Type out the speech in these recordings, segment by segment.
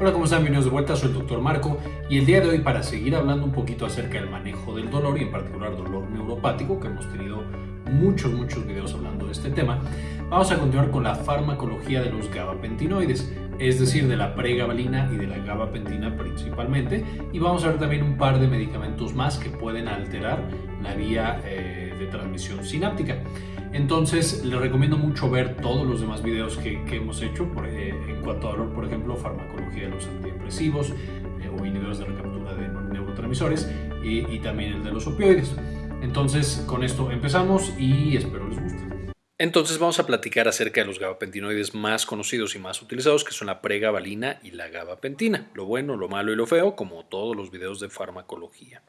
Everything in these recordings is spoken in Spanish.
Hola, ¿cómo están? Bienvenidos de vuelta, soy el Dr. Marco y el día de hoy para seguir hablando un poquito acerca del manejo del dolor y en particular dolor neuropático, que hemos tenido muchos, muchos videos hablando de este tema, vamos a continuar con la farmacología de los gabapentinoides, es decir, de la pregabalina y de la gabapentina principalmente, y vamos a ver también un par de medicamentos más que pueden alterar la vía eh, de transmisión sináptica. Entonces les recomiendo mucho ver todos los demás videos que, hemos hecho eh, en cuanto a por ejemplo, farmacología de los antidepresivos eh, o inhibidores de recaptura de neurotransmisores y, y también el de los opioides. Entonces con esto empezamos y espero les guste. Entonces vamos a platicar acerca de los gabapentinoides más conocidos y más utilizados que son la pregabalina y la gabapentina, lo bueno, lo malo y lo feo, como todos los videos de farmacología.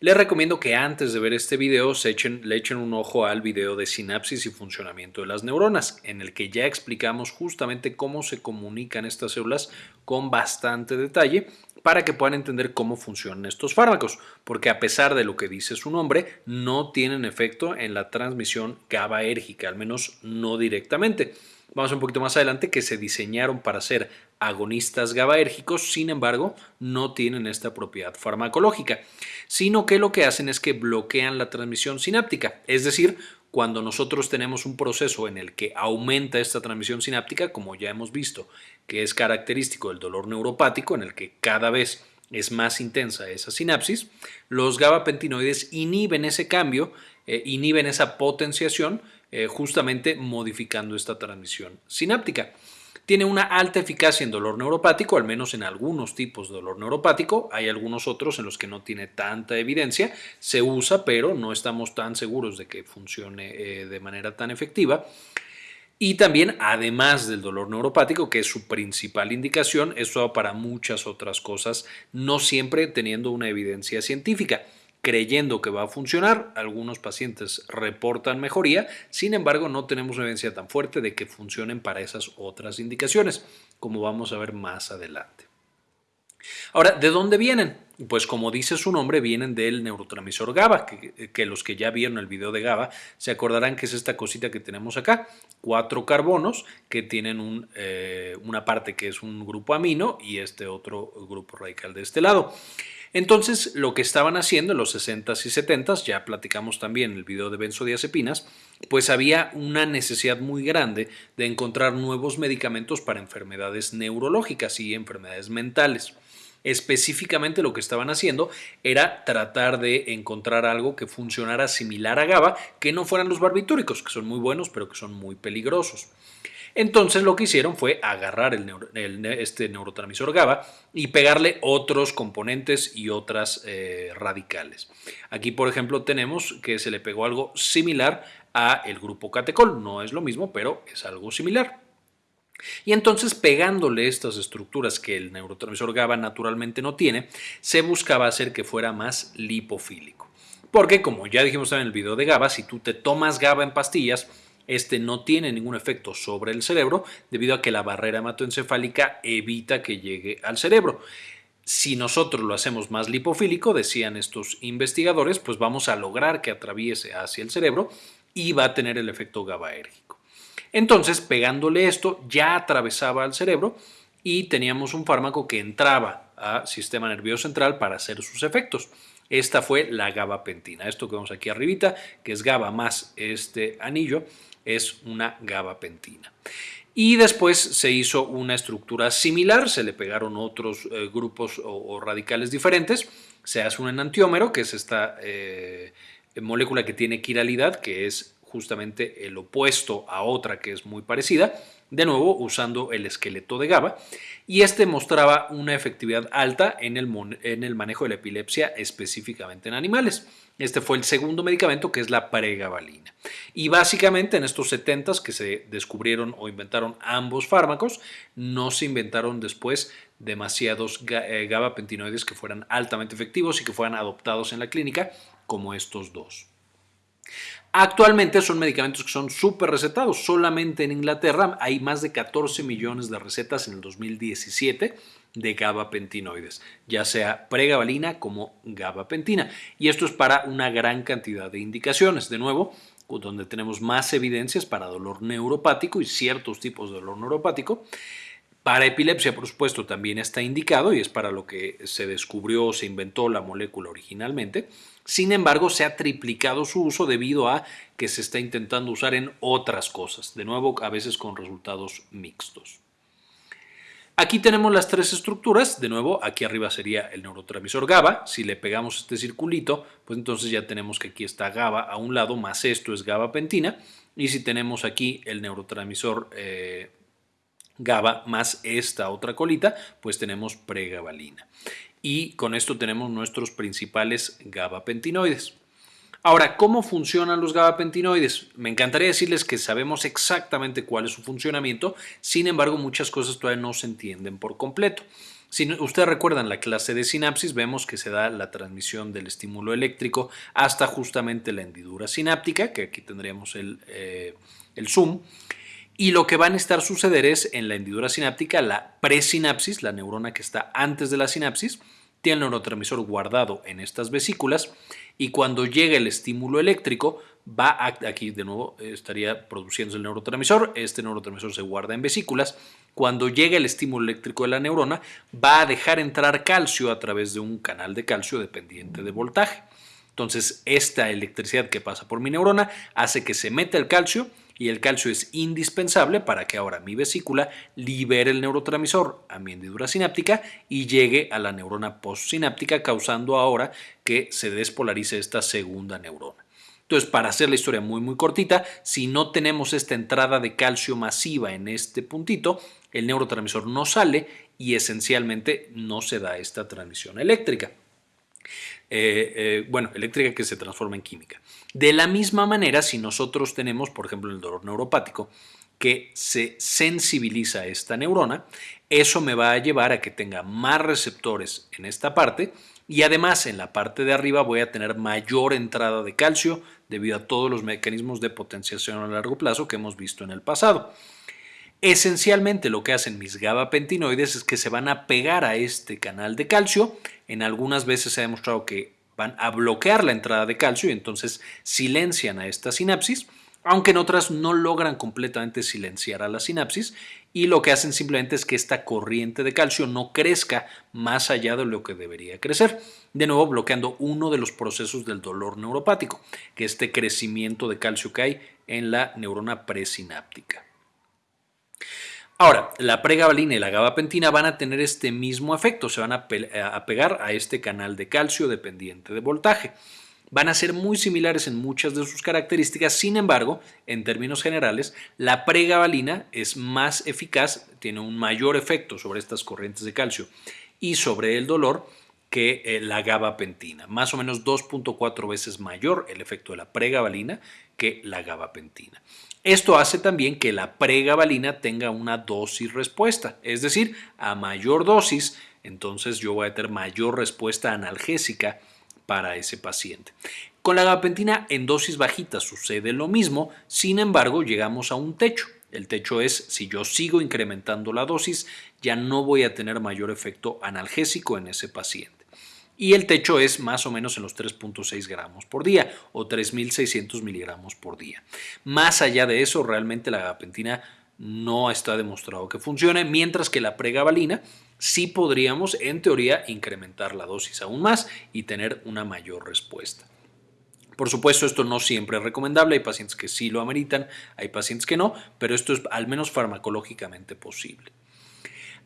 Les recomiendo que antes de ver este video se echen, le echen un ojo al video de sinapsis y funcionamiento de las neuronas, en el que ya explicamos justamente cómo se comunican estas células con bastante detalle para que puedan entender cómo funcionan estos fármacos, porque a pesar de lo que dice su nombre, no tienen efecto en la transmisión GABAérgica, al menos no directamente. Vamos un poquito más adelante que se diseñaron para ser agonistas GABAérgicos, sin embargo, no tienen esta propiedad farmacológica, sino que lo que hacen es que bloquean la transmisión sináptica, es decir, cuando nosotros tenemos un proceso en el que aumenta esta transmisión sináptica, como ya hemos visto, que es característico del dolor neuropático, en el que cada vez es más intensa esa sinapsis, los gabapentinoides inhiben ese cambio, eh, inhiben esa potenciación, eh, justamente modificando esta transmisión sináptica. Tiene una alta eficacia en dolor neuropático, al menos en algunos tipos de dolor neuropático. Hay algunos otros en los que no tiene tanta evidencia. Se usa, pero no estamos tan seguros de que funcione eh, de manera tan efectiva. Y también, además del dolor neuropático, que es su principal indicación, eso para muchas otras cosas, no siempre teniendo una evidencia científica creyendo que va a funcionar. Algunos pacientes reportan mejoría, sin embargo no tenemos evidencia tan fuerte de que funcionen para esas otras indicaciones, como vamos a ver más adelante. Ahora, ¿de dónde vienen? Pues como dice su nombre, vienen del neurotransmisor GABA, que, los que ya vieron el video de GABA se acordarán que es esta cosita que tenemos acá, cuatro carbonos que tienen eh, una parte que es un grupo amino y este otro grupo radical de este lado. Entonces, lo que estaban haciendo en los 60s y 70s, ya platicamos también en el video de benzodiazepinas, pues había una necesidad muy grande de encontrar nuevos medicamentos para enfermedades neurológicas y enfermedades mentales. Específicamente lo que estaban haciendo era tratar de encontrar algo que funcionara similar a GABA, que no fueran los barbitúricos, que son muy buenos, pero que son muy peligrosos. Entonces lo que hicieron fue agarrar este neurotransmisor GABA y pegarle otros componentes y otras eh, radicales. Aquí, por ejemplo, tenemos que se le pegó algo similar a el grupo catecol. No es lo mismo, pero es algo similar. Y entonces pegándole estas estructuras que el neurotransmisor GABA naturalmente no tiene, se buscaba hacer que fuera más lipofílico. Porque como ya dijimos en el video de GABA, si tú te tomas GABA en pastillas, este no tiene ningún efecto sobre el cerebro debido a que la barrera hematoencefálica evita que llegue al cerebro. Si nosotros lo hacemos más lipofílico, decían estos investigadores, pues vamos a lograr que atraviese hacia el cerebro y va a tener el efecto GABAérgico. Entonces, pegándole esto, ya atravesaba al cerebro y teníamos un fármaco que entraba al sistema nervioso central para hacer sus efectos. Esta fue la gabapentina, esto que vemos aquí arribita, que es GABA más este anillo, es una gabapentina. Y después se hizo una estructura similar, se le pegaron otros eh, grupos o, radicales diferentes, se hace un enantiómero, que es esta eh, molécula que tiene quiralidad, que es justamente el opuesto a otra que es muy parecida, de nuevo usando el esqueleto de GABA, y este mostraba una efectividad alta en el, manejo de la epilepsia específicamente en animales. Este fue el segundo medicamento que es la pregabalina. Y básicamente en estos 70 que se descubrieron o inventaron ambos fármacos, no se inventaron después demasiados eh, gabapentinoides que fueran altamente efectivos y que fueran adoptados en la clínica como estos dos. Actualmente son medicamentos que son súper recetados. Solamente en Inglaterra hay más de 14 millones de recetas en el 2017 de gabapentinoides, ya sea pregabalina como gabapentina. Y esto es para una gran cantidad de indicaciones. De nuevo, donde tenemos más evidencias para dolor neuropático y ciertos tipos de dolor neuropático Para epilepsia, por supuesto, también está indicado y es para lo que se descubrió o se inventó la molécula originalmente. Sin embargo, se ha triplicado su uso debido a que se está intentando usar en otras cosas, de nuevo a veces con resultados mixtos. Aquí tenemos las tres estructuras, de nuevo aquí arriba sería el neurotransmisor GABA, si le pegamos este circulito, pues entonces ya tenemos que aquí está GABA a un lado, más esto es GABApentina, y si tenemos aquí el neurotransmisor eh, GABA más esta otra colita, pues tenemos pregabalina. Y con esto tenemos nuestros principales gabapentinoides. Ahora, ¿cómo funcionan los gabapentinoides? Me encantaría decirles que sabemos exactamente cuál es su funcionamiento, sin embargo muchas cosas todavía no se entienden por completo. Si ustedes recuerdan la clase de sinapsis, vemos que se da la transmisión del estímulo eléctrico hasta justamente la hendidura sináptica, que aquí tendríamos el, eh, el zoom, y lo que va a estar suceder es en la hendidura sináptica, la presinapsis, la neurona que está antes de la sinapsis, tiene el neurotransmisor guardado en estas vesículas y cuando llega el estímulo eléctrico, va aquí de nuevo estaría produciéndose el neurotransmisor, este neurotransmisor se guarda en vesículas, cuando llega el estímulo eléctrico de la neurona, va a dejar entrar calcio a través de un canal de calcio dependiente de voltaje. Entonces, esta electricidad que pasa por mi neurona hace que se meta el calcio y el calcio es indispensable para que ahora mi vesícula libere el neurotransmisor a mi hendidura sináptica y llegue a la neurona postsináptica causando ahora que se despolarice esta segunda neurona. Entonces, para hacer la historia muy muy cortita, si no tenemos esta entrada de calcio masiva en este puntito, el neurotransmisor no sale y esencialmente no se da esta transmisión eléctrica. Eh, eh, bueno, eléctrica que se transforma en química. De la misma manera, si nosotros tenemos, por ejemplo, el dolor neuropático, que se sensibiliza esta neurona, eso me va a llevar a que tenga más receptores en esta parte y además en la parte de arriba voy a tener mayor entrada de calcio debido a todos los mecanismos de potenciación a largo plazo que hemos visto en el pasado. Esencialmente lo que hacen mis gabapentinoides es que se van a pegar a este canal de calcio. En algunas veces se ha demostrado que van a bloquear la entrada de calcio y entonces silencian a esta sinapsis, aunque en otras no logran completamente silenciar a la sinapsis y lo que hacen simplemente es que esta corriente de calcio no crezca más allá de lo que debería crecer, de nuevo bloqueando uno de los procesos del dolor neuropático, que es este crecimiento de calcio que hay en la neurona presináptica. Ahora, la pregabalina y la gabapentina van a tener este mismo efecto, se van a, pegar a este canal de calcio dependiente de voltaje. Van a ser muy similares en muchas de sus características, sin embargo, en términos generales, la pregabalina es más eficaz, tiene un mayor efecto sobre estas corrientes de calcio y sobre el dolor que eh, la gabapentina, más o menos 2.4 veces mayor el efecto de la pregabalina que la gabapentina. Esto hace también que la pregabalina tenga una dosis respuesta, es decir, a mayor dosis, entonces yo voy a tener mayor respuesta analgésica para ese paciente. Con la gabapentina en dosis bajitas sucede lo mismo, sin embargo llegamos a un techo. El techo es si yo sigo incrementando la dosis, ya no voy a tener mayor efecto analgésico en ese paciente y el techo es más o menos en los 3.6 gramos por día o 3.600 miligramos por día. Más allá de eso, realmente la gabapentina no está demostrado que funcione, mientras que la pregabalina sí podríamos, en teoría, incrementar la dosis aún más y tener una mayor respuesta. Por supuesto, esto no siempre es recomendable, hay pacientes que sí lo ameritan, hay pacientes que no, pero esto es al menos farmacológicamente posible.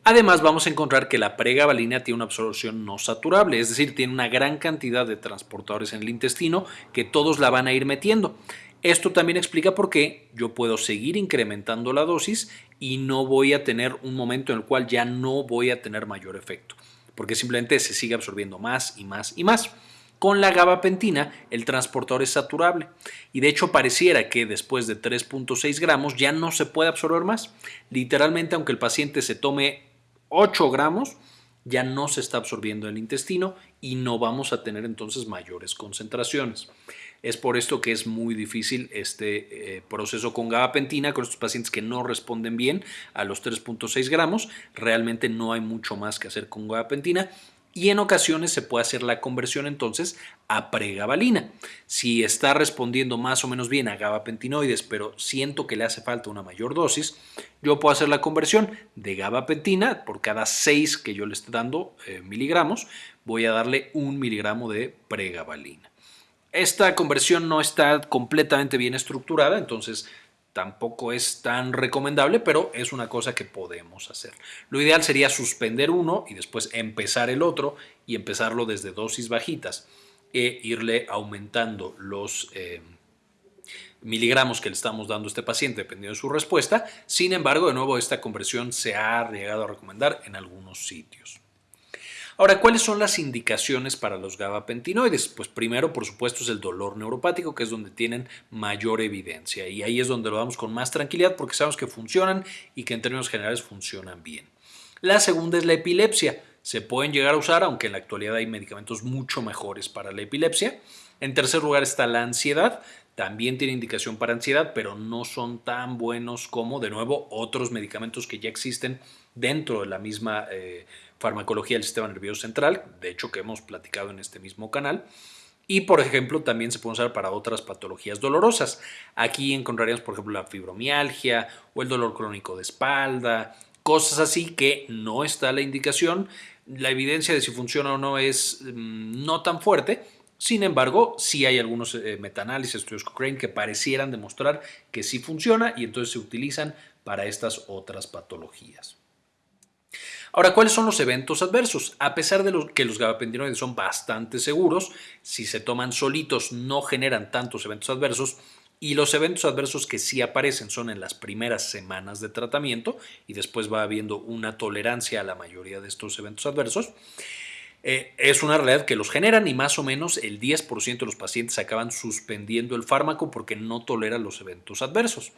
Además vamos a encontrar que la pregabalina tiene una absorción no saturable, es decir, tiene una gran cantidad de transportadores en el intestino que todos la van a ir metiendo. Esto también explica por qué yo puedo seguir incrementando la dosis y no voy a tener un momento en el cual ya no voy a tener mayor efecto, porque simplemente se sigue absorbiendo más y más y más. Con la gabapentina el transportador es saturable y de hecho pareciera que después de 3.6 gramos ya no se puede absorber más. Literalmente aunque el paciente se tome 8 gramos, ya no se está absorbiendo en el intestino y no vamos a tener entonces mayores concentraciones. Es por esto que es muy difícil este eh, proceso con gabapentina con estos pacientes que no responden bien a los 3.6 gramos. Realmente no hay mucho más que hacer con gabapentina y en ocasiones se puede hacer la conversión entonces a pregabalina. Si está respondiendo más o menos bien a gabapentinoides, pero siento que le hace falta una mayor dosis, yo puedo hacer la conversión de gabapentina por cada 6 que yo le esté dando eh, miligramos, voy a darle un miligramo de pregabalina. Esta conversión no está completamente bien estructurada, entonces tampoco es tan recomendable, pero es una cosa que podemos hacer. Lo ideal sería suspender uno y después empezar el otro y empezarlo desde dosis bajitas e irle aumentando los eh, miligramos que le estamos dando a este paciente dependiendo de su respuesta. Sin embargo, de nuevo, esta conversión se ha llegado a recomendar en algunos sitios. Ahora, ¿cuáles son las indicaciones para los gabapentinoides? Pues primero, por supuesto, es el dolor neuropático, que es donde tienen mayor evidencia y ahí es donde lo damos con más tranquilidad porque sabemos que funcionan y que en términos generales funcionan bien. La segunda es la epilepsia. Se pueden llegar a usar, aunque en la actualidad hay medicamentos mucho mejores para la epilepsia. En tercer lugar está la ansiedad. También tiene indicación para ansiedad, pero no son tan buenos como, de nuevo, otros medicamentos que ya existen dentro de la misma eh, farmacología del sistema nervioso central, de hecho que hemos platicado en este mismo canal. Y por ejemplo, también se puede usar para otras patologías dolorosas. Aquí encontraríamos, por ejemplo, la fibromialgia o el dolor crónico de espalda, cosas así que no está la indicación. La evidencia de si funciona o no es mm, no tan fuerte. Sin embargo, sí hay algunos eh, metaanálisis, estudios Cochrane, que parecieran demostrar que sí funciona y entonces se utilizan para estas otras patologías. Ahora, ¿cuáles son los eventos adversos? A pesar de que los gabapentinoides son bastante seguros, si se toman solitos no generan tantos eventos adversos y los eventos adversos que sí aparecen son en las primeras semanas de tratamiento y después va habiendo una tolerancia a la mayoría de estos eventos adversos. Eh, es una realidad que los generan y más o menos el 10% de los pacientes acaban suspendiendo el fármaco porque no toleran los eventos adversos.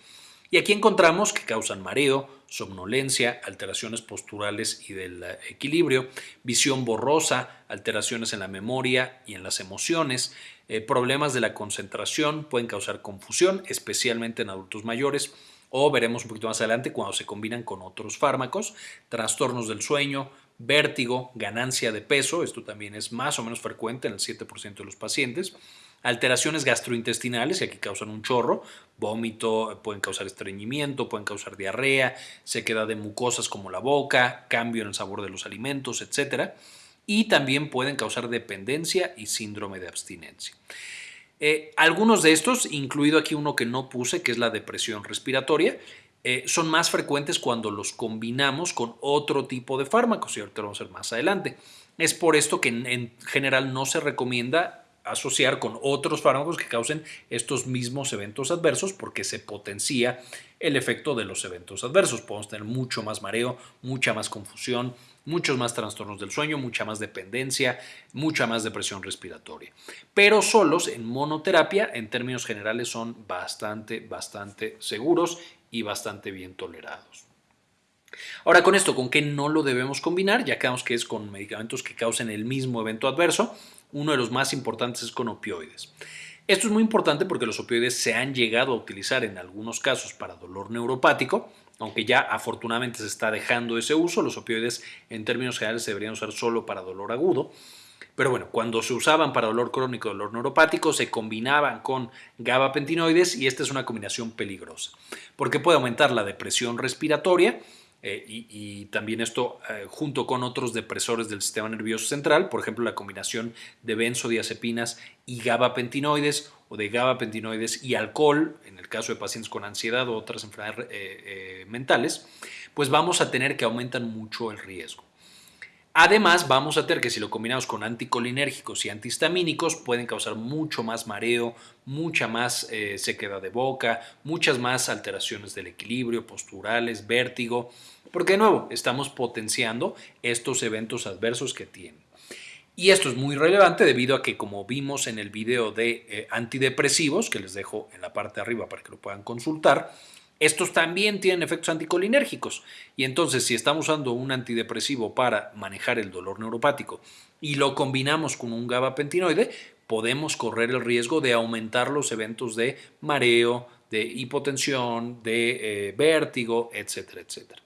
Aquí encontramos que causan mareo, somnolencia, alteraciones posturales y del eh, equilibrio, visión borrosa, alteraciones en la memoria y en las emociones, eh, problemas de la concentración, pueden causar confusión, especialmente en adultos mayores, o veremos un poquito más adelante cuando se combinan con otros fármacos, trastornos del sueño, vértigo, ganancia de peso, esto también es más o menos frecuente en el 7% de los pacientes, alteraciones gastrointestinales, y aquí causan un chorro, vómito, pueden causar estreñimiento, pueden causar diarrea, sequedad de mucosas como la boca, cambio en el sabor de los alimentos, etc. Y también pueden causar dependencia y síndrome de abstinencia. Eh, algunos de estos, incluido aquí uno que no puse, que es la depresión respiratoria, eh, son más frecuentes cuando los combinamos con otro tipo de fármacos y ahorita lo vamos a ver más adelante. Es por esto que en general no se recomienda asociar con otros fármacos que causen estos mismos eventos adversos porque se potencia el efecto de los eventos adversos. Podemos tener mucho más mareo, mucha más confusión, muchos más trastornos del sueño, mucha más dependencia, mucha más depresión respiratoria. Pero solos en monoterapia, en términos generales, son bastante, bastante seguros y bastante bien tolerados. Ahora con esto, ¿con qué no lo debemos combinar? Ya quedamos que es con medicamentos que causen el mismo evento adverso uno de los más importantes es con opioides. Esto es muy importante porque los opioides se han llegado a utilizar en algunos casos para dolor neuropático, aunque ya afortunadamente se está dejando ese uso, los opioides en términos generales se deberían usar solo para dolor agudo. Pero bueno, cuando se usaban para dolor crónico, dolor neuropático, se combinaban con gabapentinoides y esta es una combinación peligrosa, porque puede aumentar la depresión respiratoria, eh, y, también esto eh, junto con otros depresores del sistema nervioso central, por ejemplo la combinación de benzodiazepinas y gabapentinoides o de gabapentinoides y alcohol, en el caso de pacientes con ansiedad o otras enfermedades eh, mentales, pues vamos a tener que aumentan mucho el riesgo. Además, vamos a tener que si lo combinamos con anticolinérgicos y antihistamínicos, pueden causar mucho más mareo, mucha más sequedad de boca, muchas más alteraciones del equilibrio, posturales, vértigo, porque de nuevo, estamos potenciando estos eventos adversos que tienen. Y esto es muy relevante debido a que como vimos en el video de eh, antidepresivos, que les dejo en la parte de arriba para que lo puedan consultar, estos también tienen efectos anticolinérgicos. Y entonces si estamos usando un antidepresivo para manejar el dolor neuropático y lo combinamos con un gabapentinoide, podemos correr el riesgo de aumentar los eventos de mareo, de hipotensión, de eh, vértigo, etcétera, etcétera.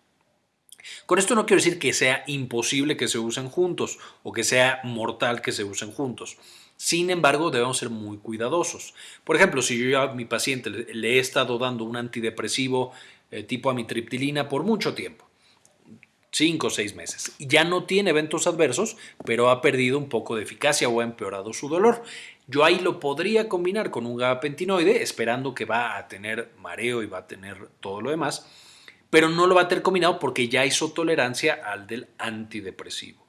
Con esto no quiero decir que sea imposible que se usen juntos o que sea mortal que se usen juntos. Sin embargo, debemos ser muy cuidadosos. Por ejemplo, si yo a mi paciente le he estado dando un antidepresivo eh, tipo amitriptilina por mucho tiempo, 5 o 6 meses, ya no tiene eventos adversos, pero ha perdido un poco de eficacia o ha empeorado su dolor, yo ahí lo podría combinar con un gabapentinoide, esperando que va a tener mareo y va a tener todo lo demás, pero no lo va a tener combinado porque ya hizo tolerancia al del antidepresivo.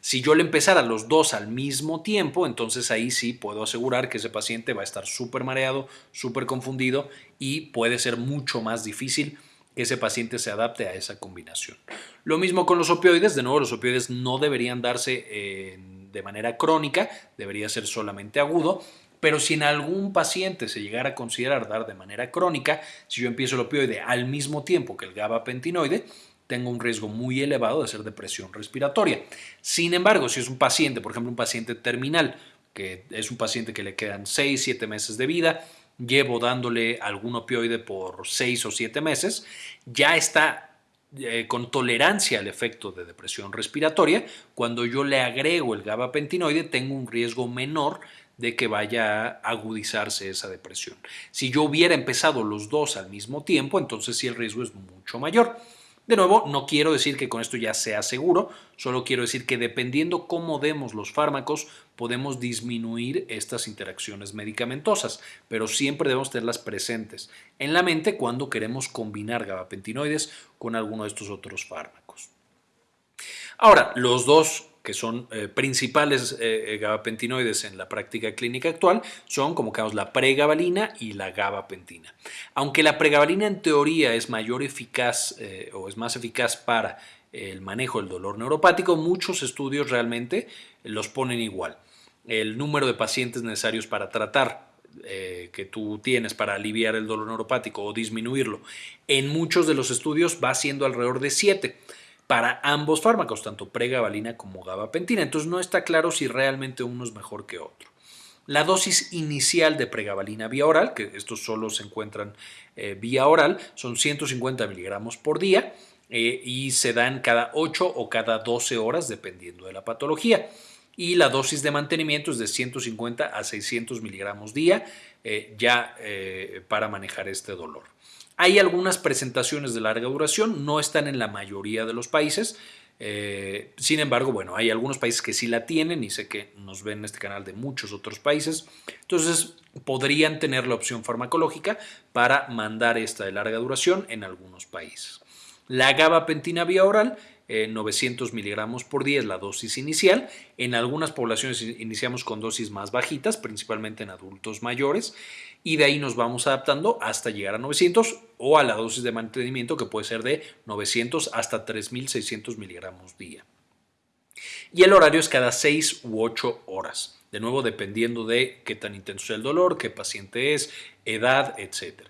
Si yo le empezara los dos al mismo tiempo, entonces ahí sí puedo asegurar que ese paciente va a estar súper mareado, súper confundido y puede ser mucho más difícil que ese paciente se adapte a esa combinación. Lo mismo con los opioides, de nuevo los opioides no deberían darse eh, de manera crónica, debería ser solamente agudo, pero si en algún paciente se llegara a considerar dar de manera crónica, si yo empiezo el opioide al mismo tiempo que el gabapentinoide, tengo un riesgo muy elevado de hacer depresión respiratoria. Sin embargo, si es un paciente, por ejemplo, un paciente terminal, que es un paciente que le quedan 6, 7 meses de vida, llevo dándole algún opioide por 6 o 7 meses, ya está eh, con tolerancia al efecto de depresión respiratoria, cuando yo le agrego el gabapentinoide tengo un riesgo menor de que vaya a agudizarse esa depresión. Si yo hubiera empezado los dos al mismo tiempo, entonces sí el riesgo es mucho mayor. De nuevo, no quiero decir que con esto ya sea seguro, solo quiero decir que dependiendo cómo demos los fármacos, podemos disminuir estas interacciones medicamentosas, pero siempre debemos tenerlas presentes en la mente cuando queremos combinar gabapentinoides con alguno de estos otros fármacos. Ahora, los dos que son eh, principales eh, eh, gabapentinoides en la práctica clínica actual, son como caos la pregabalina y la gabapentina. Aunque la pregabalina en teoría es mayor eficaz o es más eficaz para el manejo del dolor neuropático, muchos estudios realmente los ponen igual. El número de pacientes necesarios para tratar que tú tienes para aliviar el dolor neuropático o disminuirlo, en muchos de los estudios va siendo alrededor de 7 para ambos fármacos, tanto pregabalina como gabapentina. Entonces no está claro si realmente uno es mejor que otro. La dosis inicial de pregabalina vía oral, que estos solo se encuentran eh, vía oral, son 150 miligramos por día eh, y se dan cada 8 o cada 12 horas dependiendo de la patología. Y la dosis de mantenimiento es de 150 a 600 miligramos día eh, ya para manejar este dolor. Hay algunas presentaciones de larga duración, no están en la mayoría de los países. Eh, sin embargo, bueno, hay algunos países que sí la tienen y sé que nos ven en este canal de muchos otros países. Entonces, podrían tener la opción farmacológica para mandar esta de larga duración en algunos países. La gabapentina vía oral 900 eh, miligramos por día es la dosis inicial. En algunas poblaciones iniciamos con dosis más bajitas, principalmente en adultos mayores, y de ahí nos vamos adaptando hasta llegar a 900 o a la dosis de mantenimiento que puede ser de 900 hasta 3600 miligramos día. Y el horario es cada 6 u 8 horas. De nuevo, dependiendo de qué tan intenso es el dolor, qué paciente es, edad, etc.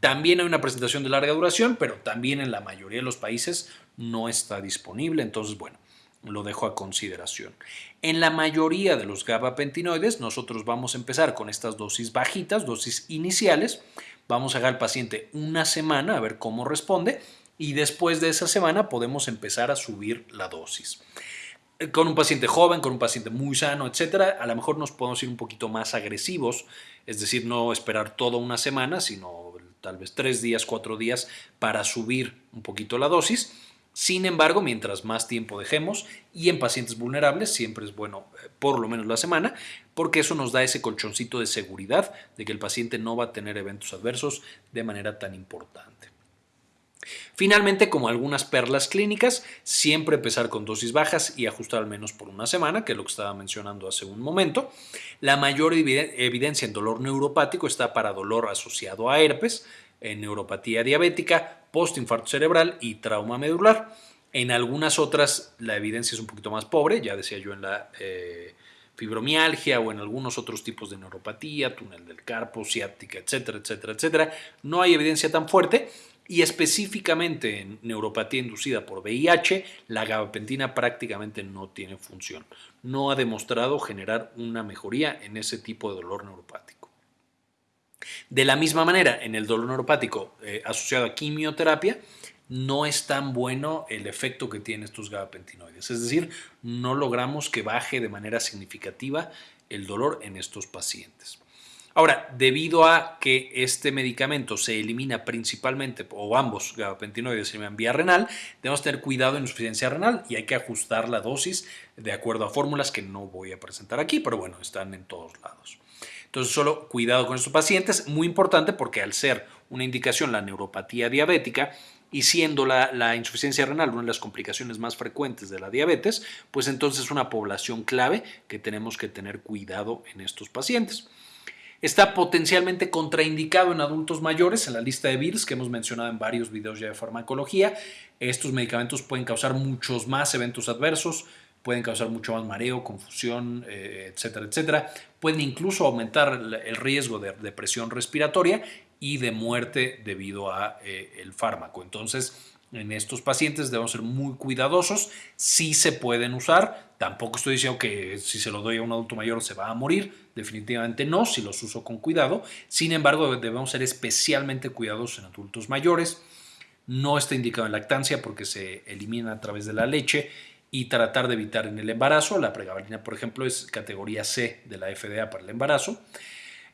También hay una presentación de larga duración, pero también en la mayoría de los países no está disponible, entonces bueno, lo dejo a consideración. En la mayoría de los gabapentinoides nosotros vamos a empezar con estas dosis bajitas, dosis iniciales, vamos a dejar al paciente una semana a ver cómo responde y después de esa semana podemos empezar a subir la dosis. Con un paciente joven, con un paciente muy sano, etcétera, a lo mejor nos podemos ir un poquito más agresivos, es decir, no esperar toda una semana, sino tal vez tres días, cuatro días para subir un poquito la dosis sin embargo, mientras más tiempo dejemos y en pacientes vulnerables, siempre es bueno eh, por lo menos la semana, porque eso nos da ese colchoncito de seguridad de que el paciente no va a tener eventos adversos de manera tan importante. Finalmente, como algunas perlas clínicas, siempre empezar con dosis bajas y ajustar al menos por una semana, que es lo que estaba mencionando hace un momento. La mayor evidencia en dolor neuropático está para dolor asociado a herpes, en neuropatía diabética, postinfarto cerebral y trauma medular. En algunas otras la evidencia es un poquito más pobre, ya decía yo en la eh, fibromialgia o en algunos otros tipos de neuropatía, túnel del carpo, ciática, etcétera, etcétera, etcétera. No hay evidencia tan fuerte y específicamente en neuropatía inducida por VIH, la gabapentina prácticamente no tiene función. No ha demostrado generar una mejoría en ese tipo de dolor neuropático. De la misma manera, en el dolor neuropático eh, asociado a quimioterapia, no es tan bueno el efecto que tienen estos gabapentinoides. Es decir, no logramos que baje de manera significativa el dolor en estos pacientes. Ahora, debido a que este medicamento se elimina principalmente, o ambos gabapentinoides eliminan vía renal, debemos tener cuidado en insuficiencia renal y hay que ajustar la dosis de acuerdo a fórmulas que no voy a presentar aquí, pero bueno, están en todos lados. Entonces, solo cuidado con estos pacientes, muy importante porque al ser una indicación la neuropatía diabética, y siendo la, la, insuficiencia renal una de las complicaciones más frecuentes de la diabetes, pues entonces es una población clave que tenemos que tener cuidado en estos pacientes. Está potencialmente contraindicado en adultos mayores en la lista de VIRS que hemos mencionado en varios videos ya de farmacología. Estos medicamentos pueden causar muchos más eventos adversos, pueden causar mucho más mareo, confusión, eh, etcétera, etcétera. Pueden incluso aumentar el riesgo de depresión respiratoria y de muerte debido a eh, el fármaco. Entonces, en estos pacientes debemos ser muy cuidadosos. Si se pueden usar, tampoco estoy diciendo que si se lo doy a un adulto mayor se va a morir, definitivamente no, si los uso con cuidado. Sin embargo, debemos ser especialmente cuidadosos en adultos mayores. No está indicado en lactancia porque se elimina a través de la leche y tratar de evitar en el embarazo. La pregabalina, por ejemplo, es categoría C de la FDA para el embarazo.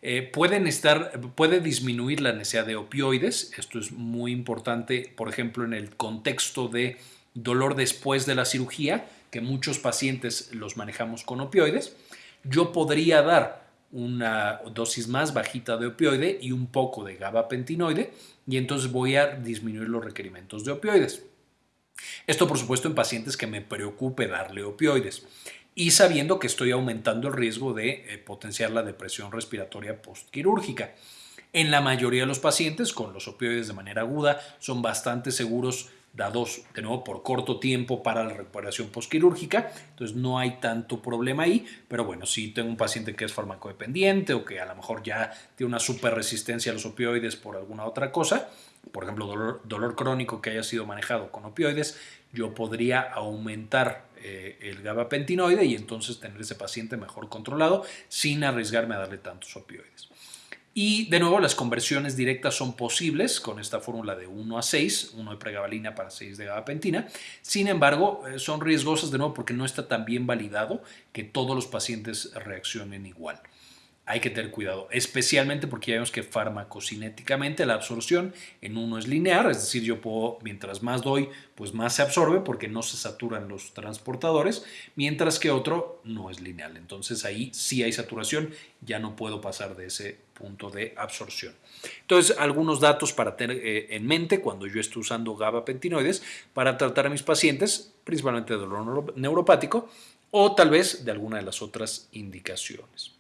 Eh, pueden estar, puede disminuir la necesidad de opioides. Esto es muy importante, por ejemplo, en el contexto de dolor después de la cirugía, que muchos pacientes los manejamos con opioides. Yo podría dar una dosis más bajita de opioide y un poco de gabapentinoide y entonces voy a disminuir los requerimientos de opioides. Esto por supuesto en pacientes que me preocupe darle opioides y sabiendo que estoy aumentando el riesgo de eh, potenciar la depresión respiratoria postquirúrgica. En la mayoría de los pacientes con los opioides de manera aguda son bastante seguros dados de nuevo por corto tiempo para la recuperación postquirúrgica, entonces no hay tanto problema ahí, pero bueno, si tengo un paciente que es farmacodependiente o que a lo mejor ya tiene una super resistencia a los opioides por alguna otra cosa, por ejemplo dolor, dolor crónico que haya sido manejado con opioides, yo podría aumentar eh, el gabapentinoide y entonces tener ese paciente mejor controlado sin arriesgarme a darle tantos opioides. Y de nuevo, las conversiones directas son posibles con esta fórmula de 1 a 6, 1 de pregabalina para 6 de gabapentina. Sin embargo, eh, son riesgosas de nuevo porque no está tan bien validado que todos los pacientes reaccionen igual hay que tener cuidado, especialmente porque ya vemos que farmacocinéticamente la absorción en uno es lineal, es decir, yo puedo, mientras más doy, pues más se absorbe porque no se saturan los transportadores, mientras que otro no es lineal. Entonces ahí sí hay saturación, ya no puedo pasar de ese punto de absorción. Entonces, algunos datos para tener eh, en mente cuando yo estoy usando gabapentinoides para tratar a mis pacientes, principalmente de dolor neuropático o tal vez de alguna de las otras indicaciones.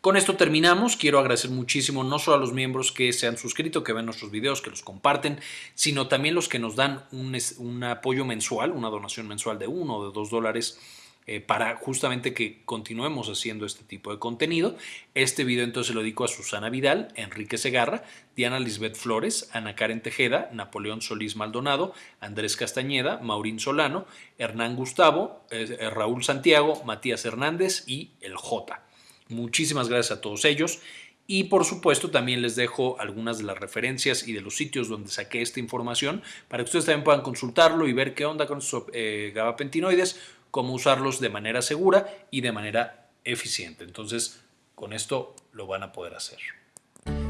Con esto terminamos. Quiero agradecer muchísimo no solo a los miembros que se han suscrito, que ven nuestros videos, que los comparten, sino también los que nos dan un, apoyo mensual, una donación mensual de uno o de dos dólares eh, para justamente que continuemos haciendo este tipo de contenido. Este video entonces lo dedico a Susana Vidal, Enrique Segarra, Diana Lisbeth Flores, Ana Karen Tejeda, Napoleón Solís Maldonado, Andrés Castañeda, Maurín Solano, Hernán Gustavo, eh, Raúl Santiago, Matías Hernández y el J. Muchísimas gracias a todos ellos. Y por supuesto también les dejo algunas de las referencias y de los sitios donde saqué esta información para que ustedes también puedan consultarlo y ver qué onda con estos eh, gabapentinoides, cómo usarlos de manera segura y de manera eficiente. Entonces, con esto lo van a poder hacer.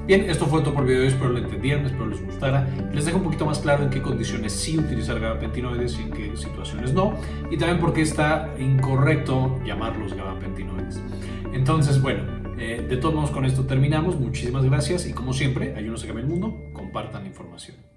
Bien, esto fue todo por video, espero lo entendieran, espero les gustara. Les dejo un poquito más claro en qué condiciones sí utilizar gabapentinoides y en qué situaciones no. Y también por qué está incorrecto llamarlos gabapentinoides. Entonces, bueno, eh, de todos modos con esto terminamos. Muchísimas gracias y como siempre, ayúdenos a cambiar el mundo, compartan la información.